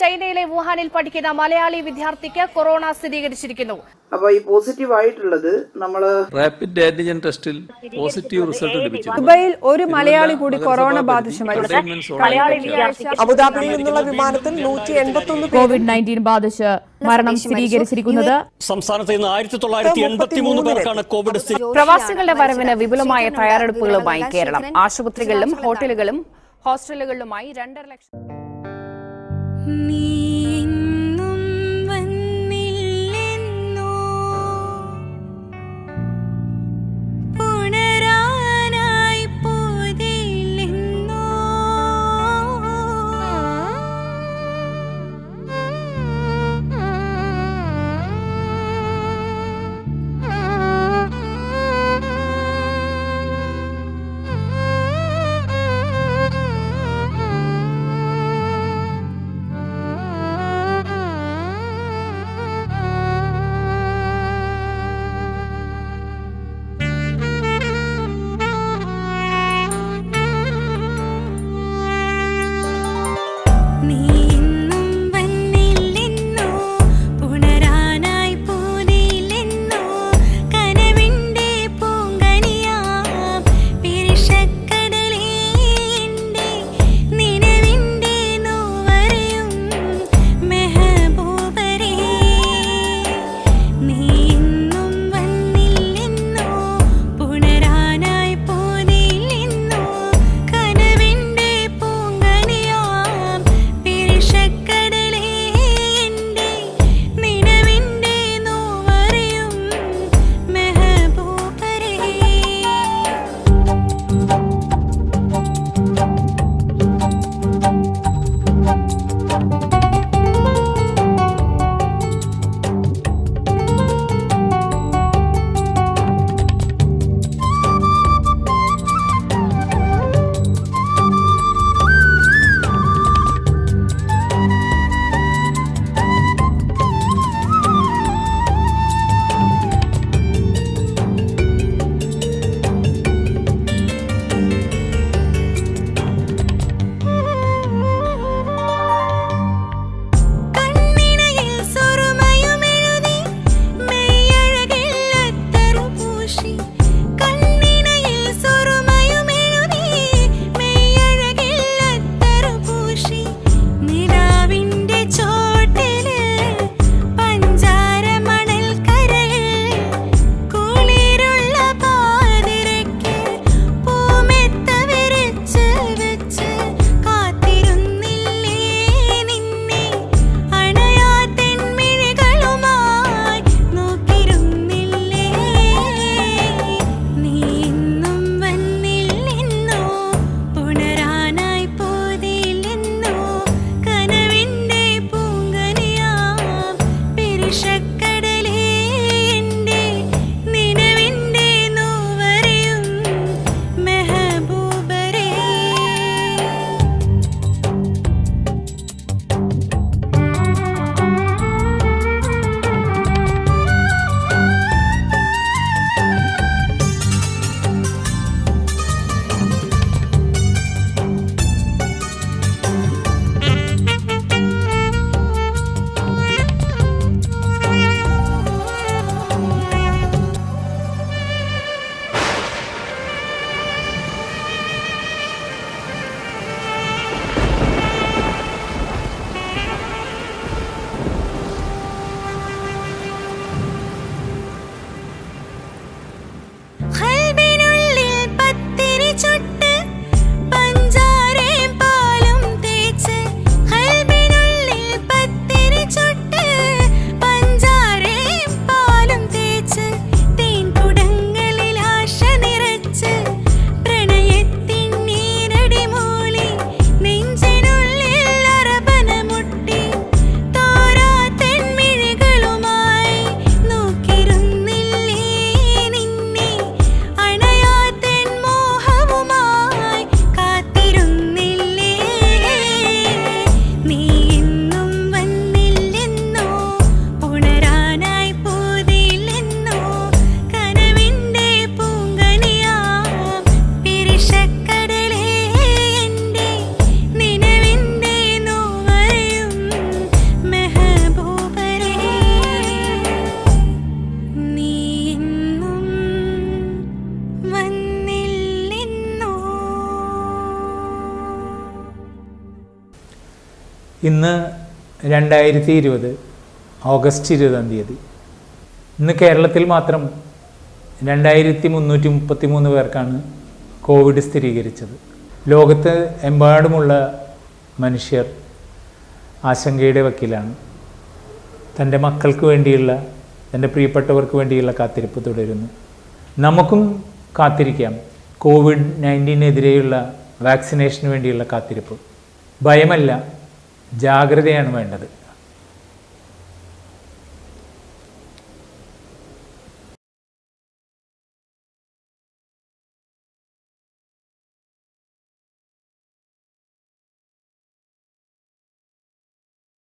ചൈനയിലെ വുഹാനിൽ പഠിക്കുന്ന മലയാളി വിദ്യാർത്ഥിക്ക് കൊറോണ സ്ഥിരീകരിച്ചിരിക്കുന്നു. അപ്പൊ ഈ പോസിറ്റീവ് ആയിട്ടുള്ളത് നമ്മൾ റാപ്പിഡ് ആന്റിജൻ ടെസ്റ്റിൽ പോസിറ്റീവ് റിസൾട്ട് ലഭിച്ചു. ദുബൈയിൽ ഒരു മലയാളി കൂടി കൊറോണ ബാധിച്ചു മരിച്ചു അബുദാബിയിൽ നിന്നുള്ള വിമാനത്തിൽ നൂറ്റി എൺപത്തി കോവിഡ് നയന്റീൻ ബാധിച്ച് മരണം സ്ഥിരീകരിച്ചിരിക്കുന്നത് സംസ്ഥാനത്ത് ഇന്ന് ആയിരത്തി തൊള്ളായിരത്തി എൺപത്തി മൂന്ന് പേർക്കാണ് കോവിഡ് പ്രവാസികളുടെ വരവിന് വിപുലമായ തയ്യാറെടുപ്പുകളുമായി കേരളം. ആശുപത്രികളിലും ഹോട്ടലുകളും ഹോസ്റ്റലുകളിലുമായി രണ്ടര ലക്ഷം me. ഇന്ന് രണ്ടായിരത്തി ഇരുപത് ഓഗസ്റ്റ് ഇരുപതാം തീയതി. ഇന്ന് കേരളത്തിൽ മാത്രം രണ്ടായിരത്തി മുന്നൂറ്റി മുപ്പത്തി മൂന്ന് പേർക്കാണ് കോവിഡ് സ്ഥിരീകരിച്ചത്. ലോകത്ത് എമ്പാടുമുള്ള മനുഷ്യർ ആശങ്കയുടെ വക്കിലാണ്. തന്റെ മക്കൾക്ക് വേണ്ടിയുള്ള തന്റെ പ്രിയപ്പെട്ടവർക്ക് വേണ്ടിയുള്ള കാത്തിരിപ്പ് തുടരുന്നു. നമുക്കും കാത്തിരിക്കാം കോവിഡ് നയന്റീനെതിരെയുള്ള വാക്സിനേഷന് വേണ്ടിയുള്ള കാത്തിരിപ്പ്. ഭയമല്ല ജാഗ്രതയാണ് വേണ്ടത്.